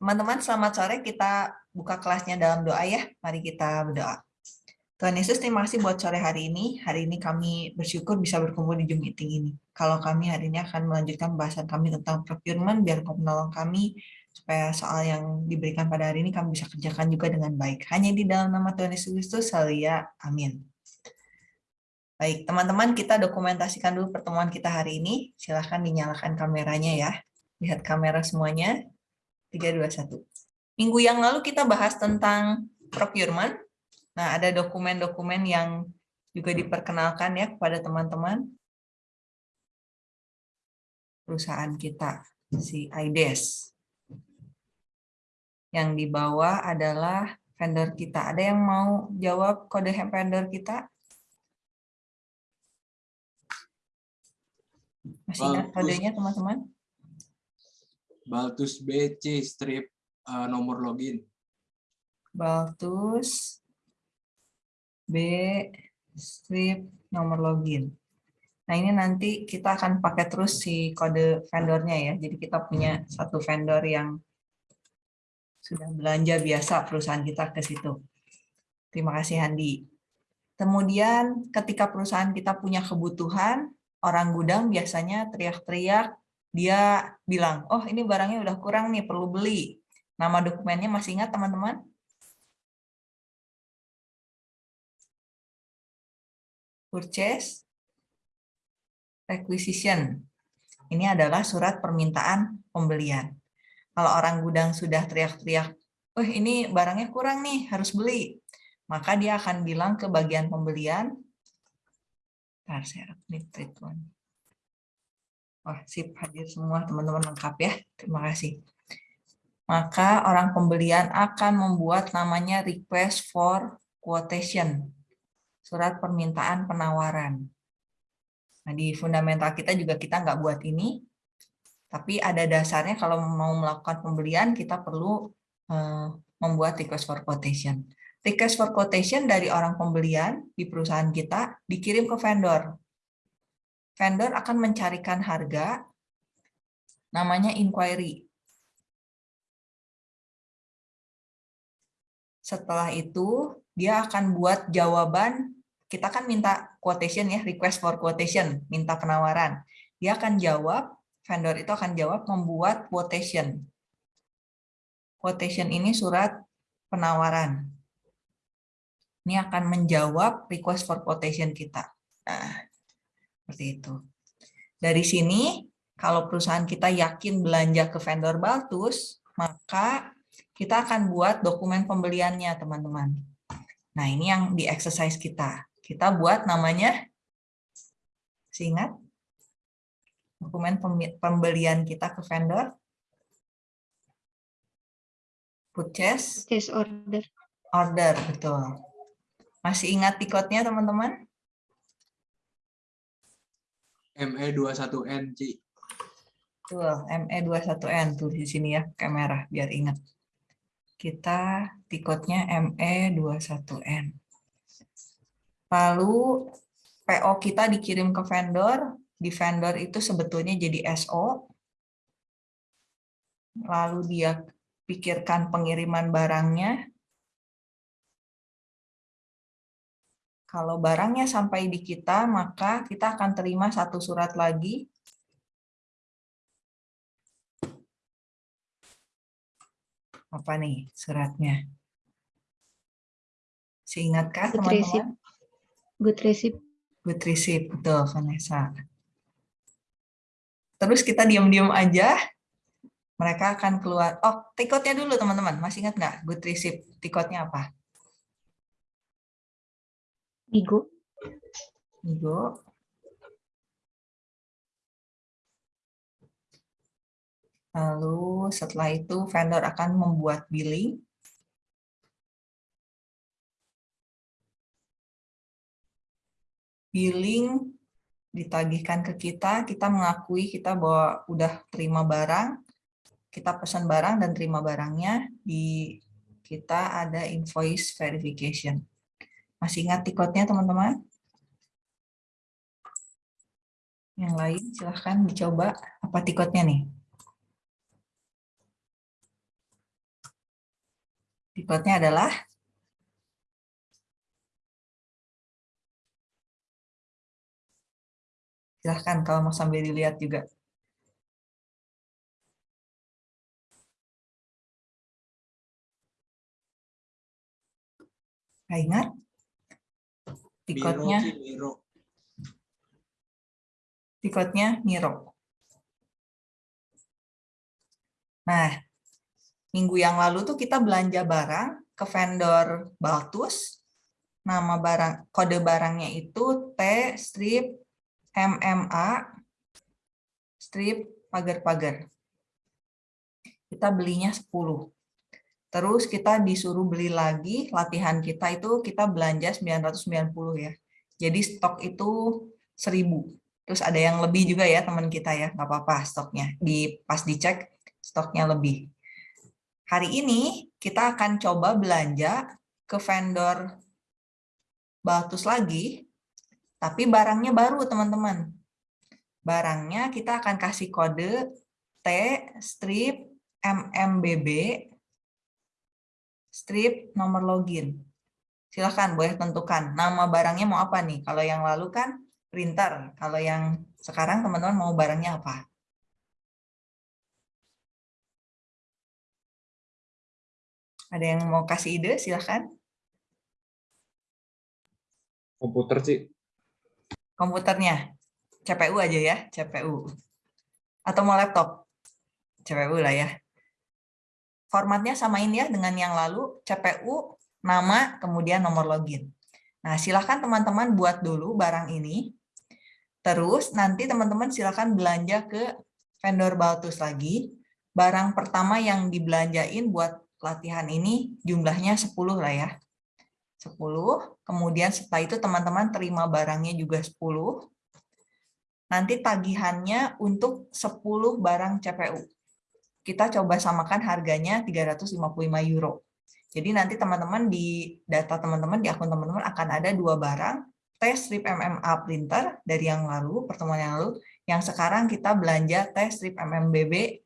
Teman-teman, selamat sore. Kita buka kelasnya dalam doa ya. Mari kita berdoa. Tuhan Yesus, terima kasih buat sore hari ini. Hari ini kami bersyukur bisa berkumpul di Zoom meeting ini. Kalau kami hari ini akan melanjutkan pembahasan kami tentang procurement, biar kau menolong kami supaya soal yang diberikan pada hari ini kami bisa kerjakan juga dengan baik. Hanya di dalam nama Tuhan Yesus Kristus, ya. Amin. Baik, teman-teman, kita dokumentasikan dulu pertemuan kita hari ini. Silahkan dinyalakan kameranya ya. Lihat kamera semuanya. 321. Minggu yang lalu kita bahas tentang procurement. Nah, ada dokumen-dokumen yang juga diperkenalkan ya kepada teman-teman. Perusahaan kita, si IDES. Yang di bawah adalah vendor kita. Ada yang mau jawab kode vendor kita? Masih ingat kodenya teman-teman? Baltus BC strip uh, nomor login. Baltus B strip nomor login. Nah ini nanti kita akan pakai terus si kode vendornya ya. Jadi kita punya satu vendor yang sudah belanja biasa perusahaan kita ke situ. Terima kasih Handi. Kemudian ketika perusahaan kita punya kebutuhan, orang gudang biasanya teriak-teriak dia bilang, oh ini barangnya udah kurang nih, perlu beli. Nama dokumennya masih ingat teman-teman? Purchase Requisition. Ini adalah surat permintaan pembelian. Kalau orang gudang sudah teriak-teriak, oh ini barangnya kurang nih, harus beli. Maka dia akan bilang ke bagian pembelian, Wah, sip hadir semua teman-teman lengkap ya. Terima kasih. Maka orang pembelian akan membuat namanya request for quotation. Surat permintaan penawaran. Nah, di fundamental kita juga kita nggak buat ini, tapi ada dasarnya kalau mau melakukan pembelian kita perlu uh, membuat request for quotation. Request for quotation dari orang pembelian di perusahaan kita dikirim ke vendor vendor akan mencarikan harga, namanya inquiry. Setelah itu, dia akan buat jawaban, kita kan minta quotation ya, request for quotation, minta penawaran. Dia akan jawab, vendor itu akan jawab membuat quotation. Quotation ini surat penawaran. Ini akan menjawab request for quotation kita. Nah, seperti itu. Dari sini, kalau perusahaan kita yakin belanja ke vendor Baltus, maka kita akan buat dokumen pembeliannya, teman-teman. Nah, ini yang di exercise kita. Kita buat namanya, ingat? Dokumen pembelian kita ke vendor. Purchase. Purchase order. Order, betul. Masih ingat tiketnya, teman-teman? ME21N, Ci. Betul, ME21N tuh di sini ya, kamera biar ingat. Kita tiketnya ME21N. Lalu PO kita dikirim ke vendor, di vendor itu sebetulnya jadi SO. Lalu dia pikirkan pengiriman barangnya, Kalau barangnya sampai di kita, maka kita akan terima satu surat lagi. Apa nih suratnya? Seingatkah teman-teman? Good receipt. Good receipt, betul Vanessa. Terus kita diam-diam aja, mereka akan keluar. Oh, tiketnya dulu teman-teman. Masih ingat nggak good receipt? Tiketnya apa? Igo. Igo. Lalu setelah itu vendor akan membuat billing. Billing ditagihkan ke kita, kita mengakui kita bahwa udah terima barang, kita pesan barang dan terima barangnya, di kita ada invoice verification. Masih ingat tiketnya teman-teman? Yang lain silahkan dicoba apa tiketnya nih. Berikutnya adalah silahkan kalau mau sambil dilihat juga. Ingat tikotnya Miro, tikotnya Miro. Nah, minggu yang lalu tuh kita belanja barang ke vendor Baltus. Nama barang kode barangnya itu T strip MMA strip pagar-pagar. Kita belinya 10. Terus kita disuruh beli lagi, latihan kita itu kita belanja 990 ya. Jadi stok itu 1000. Terus ada yang lebih juga ya teman kita ya, nggak apa-apa stoknya. Di pas dicek stoknya lebih. Hari ini kita akan coba belanja ke vendor Baltus lagi, tapi barangnya baru teman-teman. Barangnya kita akan kasih kode T strip MMBB strip nomor login. Silahkan boleh tentukan nama barangnya mau apa nih. Kalau yang lalu kan printer, kalau yang sekarang teman-teman mau barangnya apa? Ada yang mau kasih ide, silahkan. Komputer sih. Komputernya, CPU aja ya, CPU. Atau mau laptop? CPU lah ya. Formatnya samain ya dengan yang lalu, CPU, nama, kemudian nomor login. Nah, silahkan teman-teman buat dulu barang ini. Terus nanti teman-teman silahkan belanja ke vendor Baltus lagi. Barang pertama yang dibelanjain buat latihan ini jumlahnya 10 lah ya. 10. Kemudian setelah itu teman-teman terima barangnya juga 10. Nanti tagihannya untuk 10 barang CPU. Kita coba samakan harganya 355 euro. Jadi nanti teman-teman di data teman-teman, di akun teman-teman akan ada dua barang, tes strip MMA printer dari yang lalu, pertemuan yang lalu, yang sekarang kita belanja tes strip MMBB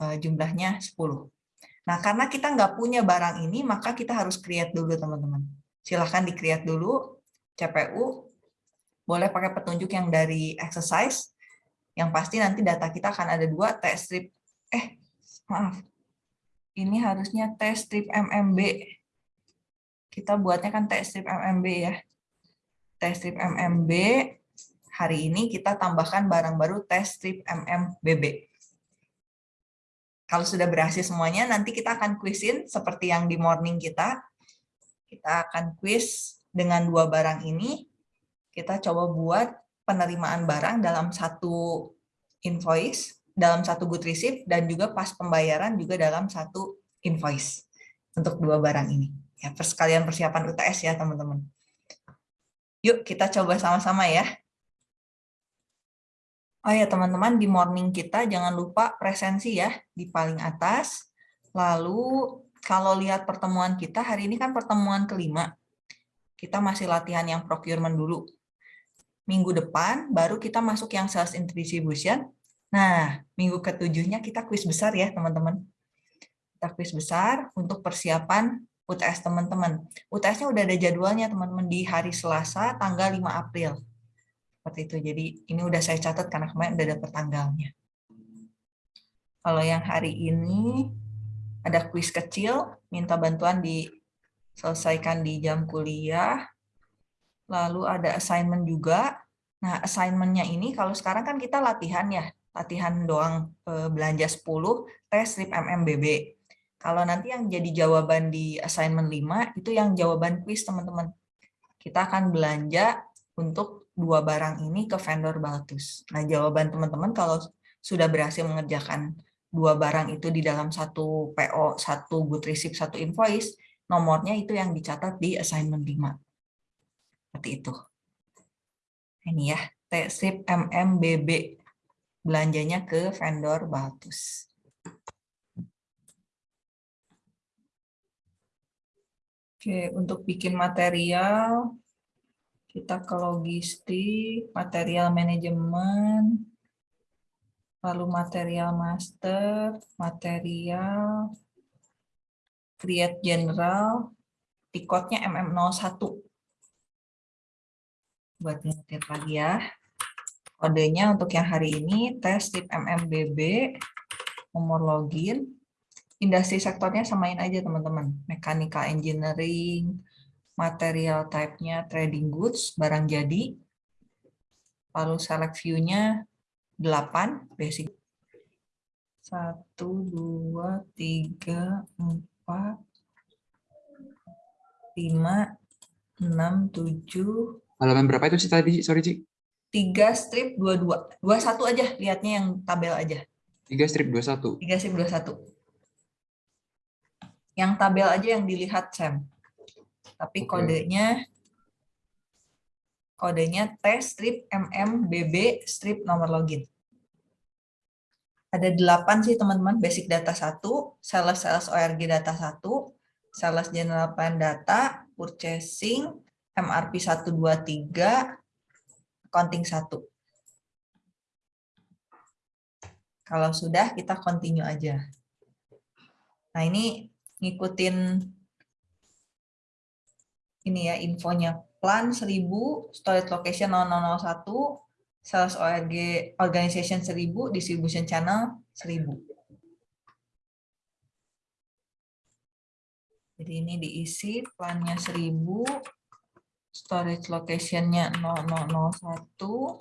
eh, jumlahnya 10. Nah, karena kita nggak punya barang ini, maka kita harus create dulu, teman-teman. Silahkan di-create dulu, CPU. Boleh pakai petunjuk yang dari exercise. Yang pasti nanti data kita akan ada dua, test strip. Eh, maaf. Ini harusnya test strip MMB. Kita buatnya kan test strip MMB ya. Test strip MMB. Hari ini kita tambahkan barang baru test strip MMBB. Kalau sudah berhasil semuanya, nanti kita akan quizin seperti yang di morning kita. Kita akan quiz dengan dua barang ini. Kita coba buat penerimaan barang dalam satu invoice, dalam satu good receipt, dan juga pas pembayaran juga dalam satu invoice untuk dua barang ini. Ya, sekalian persiapan UTS ya, teman-teman. Yuk, kita coba sama-sama ya. Oh ya teman-teman, di morning kita jangan lupa presensi ya di paling atas. Lalu kalau lihat pertemuan kita, hari ini kan pertemuan kelima. Kita masih latihan yang procurement dulu. Minggu depan baru kita masuk yang sales and distribution. Nah, minggu ketujuhnya kita kuis besar ya teman-teman. Kita kuis besar untuk persiapan UTS teman-teman. UTS-nya udah ada jadwalnya teman-teman di hari Selasa tanggal 5 April seperti itu. Jadi ini udah saya catat karena kemarin udah dapat tanggalnya. Kalau yang hari ini ada kuis kecil, minta bantuan diselesaikan di jam kuliah. Lalu ada assignment juga. Nah, assignment-nya ini kalau sekarang kan kita latihan ya, latihan doang eh, belanja 10, tes strip MMBB. Kalau nanti yang jadi jawaban di assignment 5, itu yang jawaban kuis teman-teman. Kita akan belanja untuk dua barang ini ke vendor Baltus. Nah, jawaban teman-teman kalau sudah berhasil mengerjakan dua barang itu di dalam satu PO, satu good receipt, satu invoice, nomornya itu yang dicatat di assignment 5. Seperti itu. Ini ya, T-SIP MMBB. Belanjanya ke vendor Baltus. Oke, untuk bikin material, kita ke logistik, material manajemen, lalu material master, material, create general, tiketnya MM01. Buat ngetik lagi ya. Kodenya untuk yang hari ini, tes tip MMBB, nomor login, industri sektornya samain aja teman-teman. Mechanical engineering, material type-nya trading goods, barang jadi. Lalu select view-nya 8, basic. 1, 2, 3, 4, 5, 6, 7. Halaman berapa itu sih tadi? Sorry, Ci. 3 strip 22. 21 aja, lihatnya yang tabel aja. 3 strip 21. 3 strip 21. Yang tabel aja yang dilihat, Sam. Tapi Oke. kodenya kodenya T strip MMBB strip nomor login. Ada 8 sih teman-teman, basic data 1, sales sales ORG data 1, sales general plan data, purchasing, MRP 123, accounting 1. Kalau sudah, kita continue aja. Nah, ini ngikutin ini ya infonya. Plan 1000, storage location 0001, sales ORG organization 1000, distribution channel 1000. Jadi ini diisi plannya 1000, storage location-nya 0001,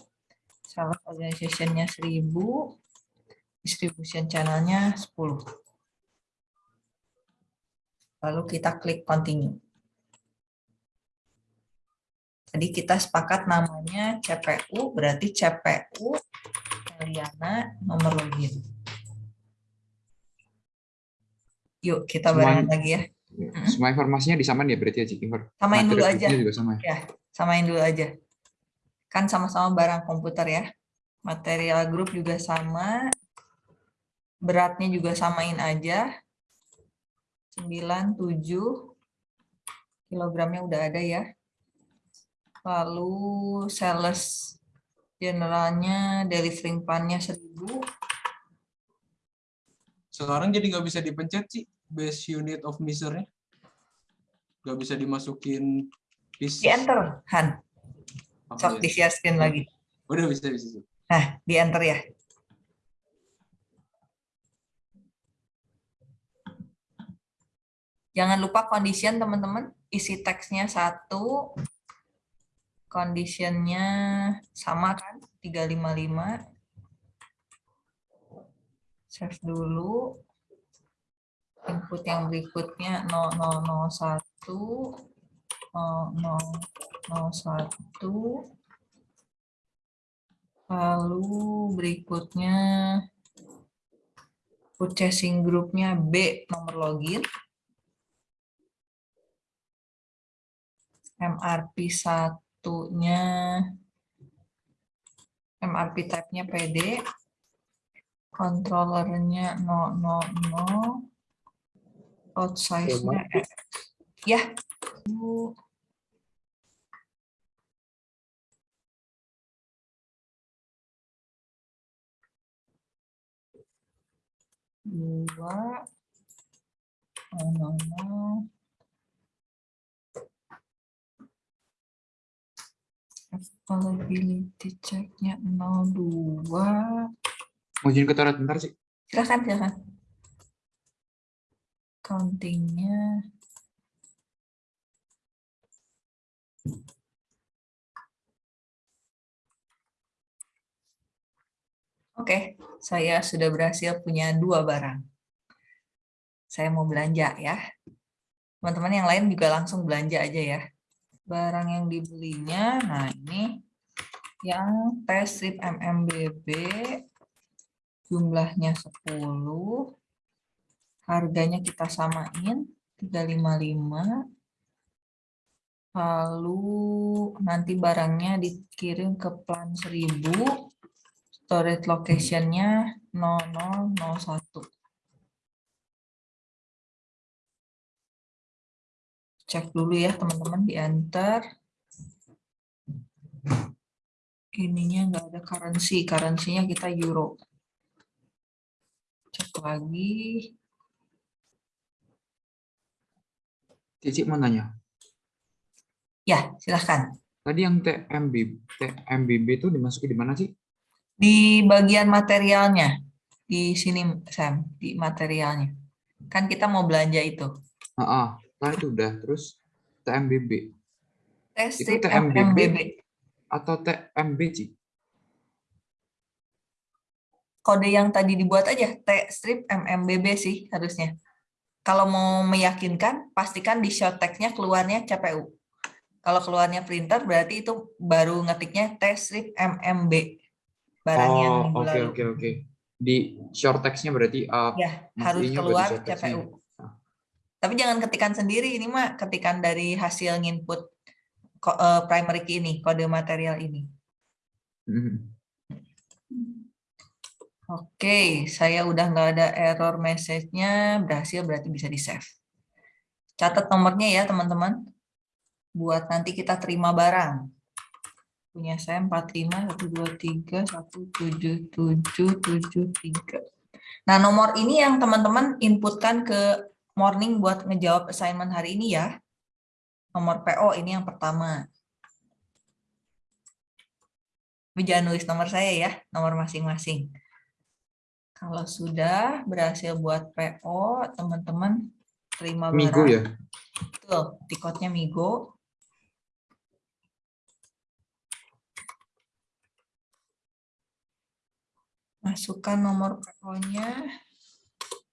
sales organization-nya 1000, distribution channel-nya 10. Lalu kita klik continue. Tadi kita sepakat namanya CPU, berarti CPU Eliana nomor login. Yuk, kita barengan lagi ya. Semua informasinya disamain ya berarti ya, Ci? Info- Samain dulu aja. juga sama ya? Ya, samain dulu aja. Kan sama-sama barang komputer ya. Material grup juga sama. Beratnya juga samain aja. 9, 7. Kilogramnya udah ada ya. Lalu sales generalnya, delivering plan-nya 1000. Sekarang jadi nggak bisa dipencet sih base unit of measure-nya. Nggak bisa dimasukin piece. Di enter, Han. Oh, Sok iya. di share screen lagi. Udah bisa bisa. bisa. Nah, di enter ya. Jangan lupa condition teman-teman, isi teksnya satu, conditionnya sama kan, 355. Save dulu. Input yang berikutnya 0001, 0001. Lalu berikutnya purchasing grupnya B nomor login. MRP satunya MRP type-nya PD. Controllernya 000. Out size-nya X. Ya. Bu. dua nono availability checknya 02 Mau izin ke toilet bentar, sih. silakan silakan countingnya Oke, saya sudah berhasil punya dua barang. Saya mau belanja ya. Teman-teman yang lain juga langsung belanja aja ya. Barang yang dibelinya, nah ini yang tes strip MMBB jumlahnya 10. Harganya kita samain 355. Lalu nanti barangnya dikirim ke plan 1000 storage location-nya 0001. Cek dulu ya teman-teman di enter. Ininya nggak ada currency, currency-nya kita euro. Cek lagi. Cici mau nanya. Ya, silahkan. Tadi yang TMB, TMBB itu dimasuki di mana sih? Di bagian materialnya. Di sini, Sam. Di materialnya. Kan kita mau belanja itu. Ah, ah. Nah, itu udah. Terus TMBB Tes Itu TMBB. MMBB. atau TMB, Ci? Kode yang tadi dibuat aja, T strip MMBB sih harusnya. Kalau mau meyakinkan, pastikan di short text-nya keluarnya CPU. Kalau keluarnya printer, berarti itu baru ngetiknya T strip MMB. Barang yang Oh, minggu oke lalu. oke oke. Di short text-nya berarti uh, Ya, harus keluar. CPU. Tapi jangan ketikan sendiri, ini mah ketikan dari hasil input eh, primary key ini, kode material ini. mhm. Oke, saya udah nggak ada error message-nya, berhasil berarti bisa di-save. Catat nomornya ya teman-teman, buat nanti kita terima barang. Punya saya 45, 123, 17773. Nah, nomor ini yang teman-teman inputkan ke morning buat ngejawab assignment hari ini ya. Nomor PO ini yang pertama. Tapi jangan nulis nomor saya ya, nomor masing-masing. Kalau sudah berhasil buat PO, teman-teman terima barang. Migo ya. Betul, tiketnya Migo. Masukkan nomor PO-nya.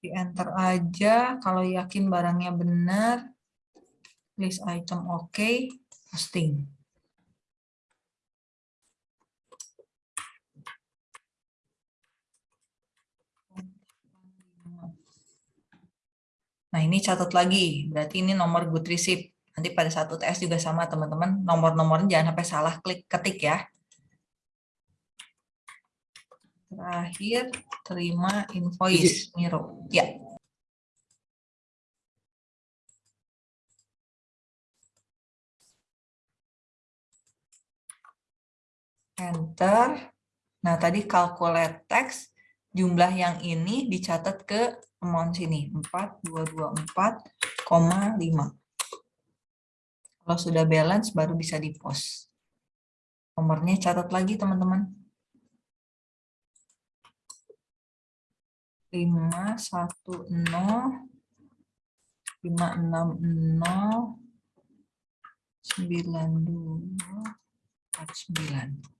Di enter aja. Kalau yakin barangnya benar. List item oke. Posting. Nah, ini catat lagi. Berarti ini nomor good receipt. Nanti pada saat UTS juga sama, teman-teman. Nomor-nomornya jangan sampai salah klik ketik ya. Terakhir, terima invoice Miro. Ya. Enter. Nah, tadi calculate text, jumlah yang ini dicatat ke amount sini 4224,5 kalau sudah balance baru bisa di post nomornya catat lagi teman-teman. 510 560 92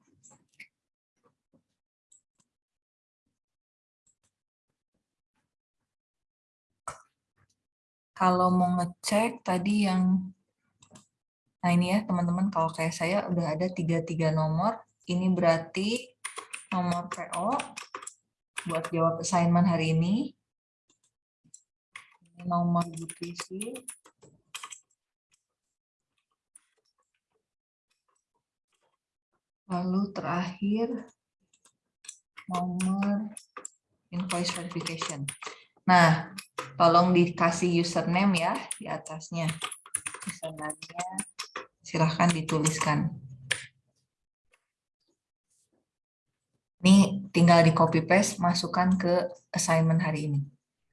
kalau mau ngecek tadi yang nah ini ya teman-teman kalau kayak saya udah ada tiga tiga nomor. Ini berarti nomor PO buat jawab assignment hari ini. Ini nomor UTC lalu terakhir nomor invoice verification nah tolong dikasih username ya di atasnya. Username-nya silahkan dituliskan. Ini tinggal di copy paste, masukkan ke assignment hari ini.